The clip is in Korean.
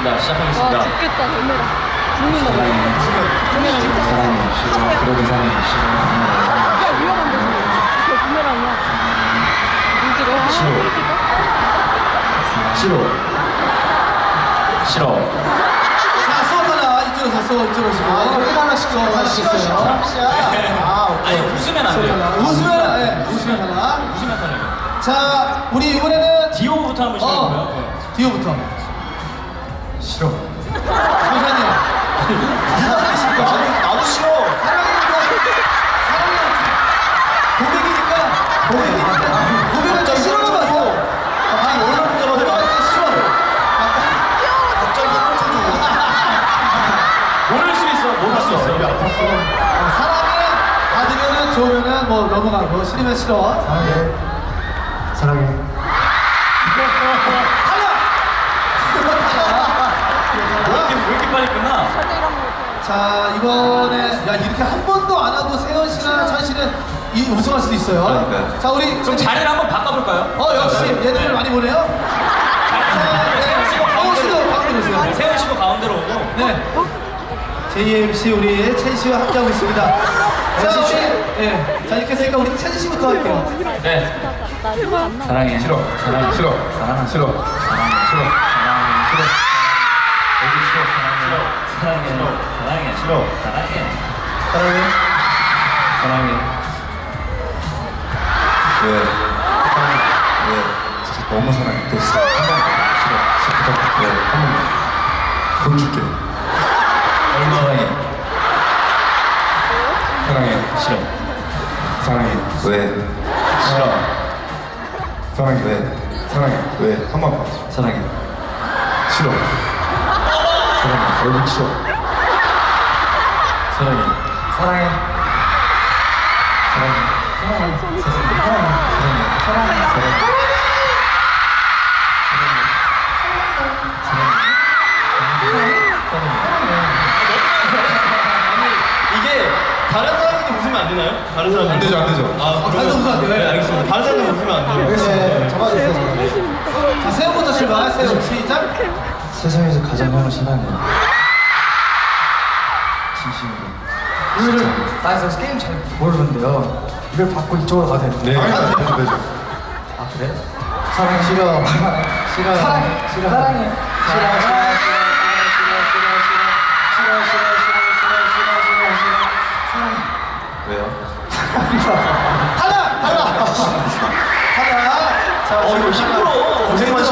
시작하겠습니다. 와 죽겠다 놀래라 죽는다 부메랑 사랑해 그러기 사랑해 야 위험한데 그거 부메랑이야 무지로 아 싫어. 싫어 싫어 자, 수업 하나 이쪽으로 가, 수업 이쪽으로 오시고. 아, 이거 하나씩 수업 하시겠어요. 아, 오케이. 아니, 웃으면 안 돼요. 웃으면, 네, 웃으면 하나. 웃으면 터져요. 자, 우리 이번에는 디오부터 한번 시작해볼까요? 네. 어, 디오부터. 싫어. 조사님. 나도 싫어. 고백이니까, 고백이니까, 고백을 좀 싫어하지 마세요. 아, 오늘 고백할 때 싫어. 갑자기. 꽂혀주고 모를 수 있어, 모를 수 있어. 어, 사랑해. 받으면은 좋으면은 뭐 넘어가고. 싫으면 싫어. 사랑해. 사랑해 왜 이렇게, 왜 이렇게 빨리 끝나? 사제일 한번 못해 자 이번에 야 이렇게 한 번도 안 하고 세현 씨나 찬 씨는 이 우승할 수도 있어요. 그러니까요. 자 우리 그럼 자리를 한번 바꿔볼까요? 어 역시 얘들을 많이 보네요. 씨도 어 씨도 가운데로. 가운데 오세요. 세훈 씨도 가운데로 오고. 네. JMC 우리 첸 씨와 함께하고 있습니다. 자 우리 예. 자 이렇게 했으니까 우리 첸 씨부터 할게요. 네. 사랑해 싫어 사랑해 싫어 사랑해 싫어 사랑해 싫어 사랑해 싫어 사랑해 싫어 사랑해 사랑해. 사랑해. 왜? 왜? 진짜 너무 사랑해. 됐어. 한번 싫어. 싫어. 부탁해 왜한번 보여줄게. 얼마 사랑해? 사랑해. 싫어. 사랑해. 왜? 싫어. 사랑해. 왜? 사랑해. 왜? 한번 봐. 사랑해. 싫어. 사랑해. 얼굴 싫어 사랑해 사랑해 사랑해 사랑해 사랑해 사랑해 사랑해 다른 사람한테 웃으면 안 되나요? 다른 사람 안 되죠 안 되죠 아, 다른 사람 웃으면 안 돼요? 네, 알겠습니다. 다른 사람 웃으면 안 돼요. 네. 잡아주세요. 자 세훈부터 출발. 세훈 시작. 세상에서 가장 형을 사랑해 진심으로 오늘은 나 그래서 게임 잘 모르는데요 이걸 받고 이쪽으로 가도 되는 네 아, 되죠 되죠 아 그래? 사랑해 싫어 싫어 사랑해 싫어 사랑해 싫어 싫어 왜요? 하나, 하나, 하나. 자, 어, 이거 힘들어. 고생만